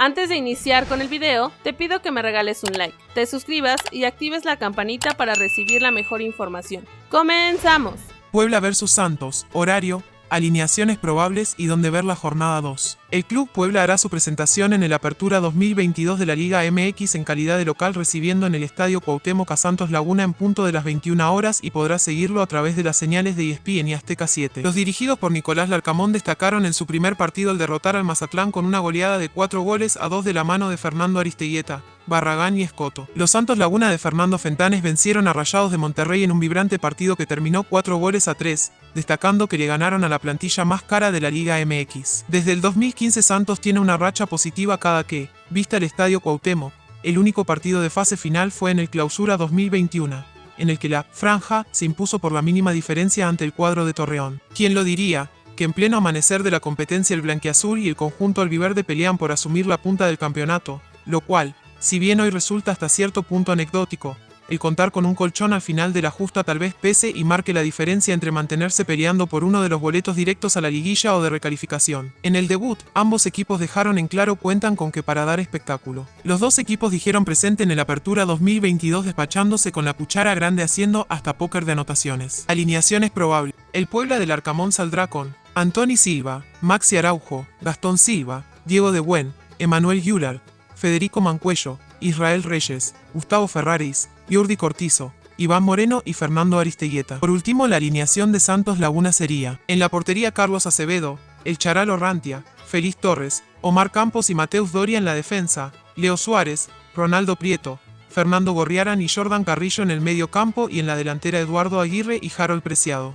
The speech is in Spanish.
Antes de iniciar con el video, te pido que me regales un like, te suscribas y actives la campanita para recibir la mejor información. ¡Comenzamos! Puebla vs Santos, horario, alineaciones probables y donde ver la jornada 2. El Club Puebla hará su presentación en el Apertura 2022 de la Liga MX en calidad de local recibiendo en el Estadio Cuauhtémoc a Santos Laguna en punto de las 21 horas y podrá seguirlo a través de las señales de ESPN y Azteca 7. Los dirigidos por Nicolás Larcamón destacaron en su primer partido al derrotar al Mazatlán con una goleada de 4 goles a 2 de la mano de Fernando Aristeguieta, Barragán y Escoto. Los Santos Laguna de Fernando Fentanes vencieron a Rayados de Monterrey en un vibrante partido que terminó 4 goles a 3, destacando que le ganaron a la plantilla más cara de la Liga MX. Desde el 2015 Santos tiene una racha positiva cada que, vista el Estadio Cuauhtémoc, el único partido de fase final fue en el Clausura 2021, en el que la franja se impuso por la mínima diferencia ante el cuadro de Torreón. ¿Quién lo diría? que en pleno amanecer de la competencia el blanquiazul y el conjunto albiverde pelean por asumir la punta del campeonato, lo cual, si bien hoy resulta hasta cierto punto anecdótico, el contar con un colchón al final de la justa tal vez pese y marque la diferencia entre mantenerse peleando por uno de los boletos directos a la liguilla o de recalificación. En el debut, ambos equipos dejaron en claro cuentan con que para dar espectáculo. Los dos equipos dijeron presente en el Apertura 2022 despachándose con la cuchara grande haciendo hasta póker de anotaciones. Alineaciones probables. El Puebla del Arcamón saldrá con Antoni Silva, Maxi Araujo, Gastón Silva, Diego de Buen, Emanuel Yular, Federico Mancuello, Israel Reyes, Gustavo Ferraris, Jordi Cortizo, Iván Moreno y Fernando Aristeguieta. Por último, la alineación de Santos Laguna sería, en la portería Carlos Acevedo, El Charal Orrantia, Feliz Torres, Omar Campos y Mateus Doria en la defensa, Leo Suárez, Ronaldo Prieto, Fernando Gorriaran y Jordan Carrillo en el medio campo y en la delantera Eduardo Aguirre y Harold Preciado.